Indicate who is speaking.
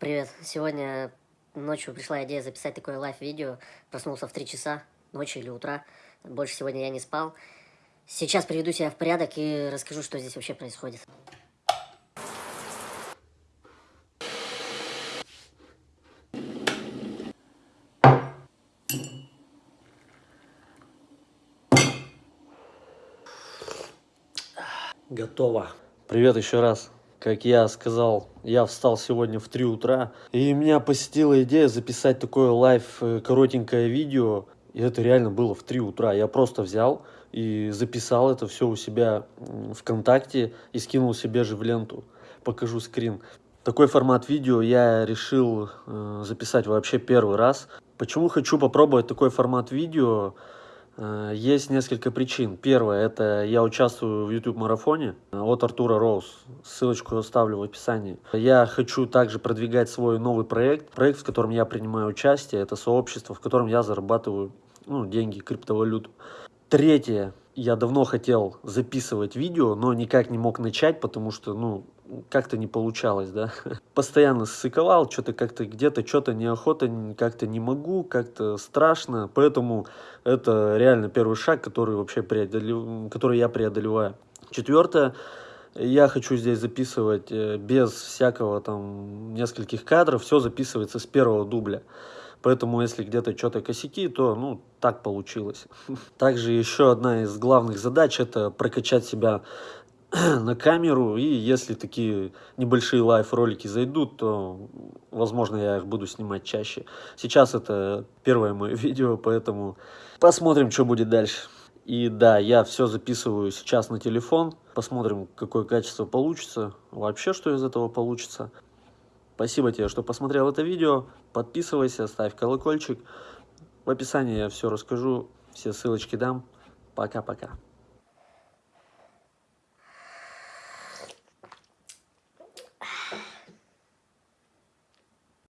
Speaker 1: Привет. Сегодня ночью пришла идея записать такое лайв-видео. Проснулся в 3 часа ночи или утра. Больше сегодня я не спал. Сейчас приведу себя в порядок и расскажу, что здесь вообще происходит.
Speaker 2: Готово. Привет еще раз. Как я сказал, я встал сегодня в 3 утра, и меня посетила идея записать такое live э, коротенькое видео. И это реально было в 3 утра. Я просто взял и записал это все у себя ВКонтакте и скинул себе же в ленту. Покажу скрин. Такой формат видео я решил э, записать вообще первый раз. Почему хочу попробовать такой формат видео? Э, есть несколько причин. Первое, это я участвую в YouTube-марафоне от Артура Роуз. Ссылочку оставлю в описании. Я хочу также продвигать свой новый проект. Проект, в котором я принимаю участие, это сообщество, в котором я зарабатываю ну, деньги, криптовалюту. Третье, я давно хотел записывать видео, но никак не мог начать, потому что, ну, как-то не получалось, да. Постоянно ссыковал, что-то как-то где-то, что-то неохота, как-то не могу, как-то страшно. Поэтому это реально первый шаг, который вообще преодолев... который я преодолеваю. Четвертое, я хочу здесь записывать э, без всякого там нескольких кадров, все записывается с первого дубля. Поэтому, если где-то что-то косяки, то, ну, так получилось. Также еще одна из главных задач – это прокачать себя на камеру, и если такие небольшие лайв-ролики зайдут, то, возможно, я их буду снимать чаще. Сейчас это первое мое видео, поэтому посмотрим, что будет дальше. И да, я все записываю сейчас на телефон, посмотрим, какое качество получится, вообще, что из этого получится. Спасибо тебе, что посмотрел это видео, подписывайся, ставь колокольчик. В описании я все расскажу, все ссылочки дам. Пока-пока.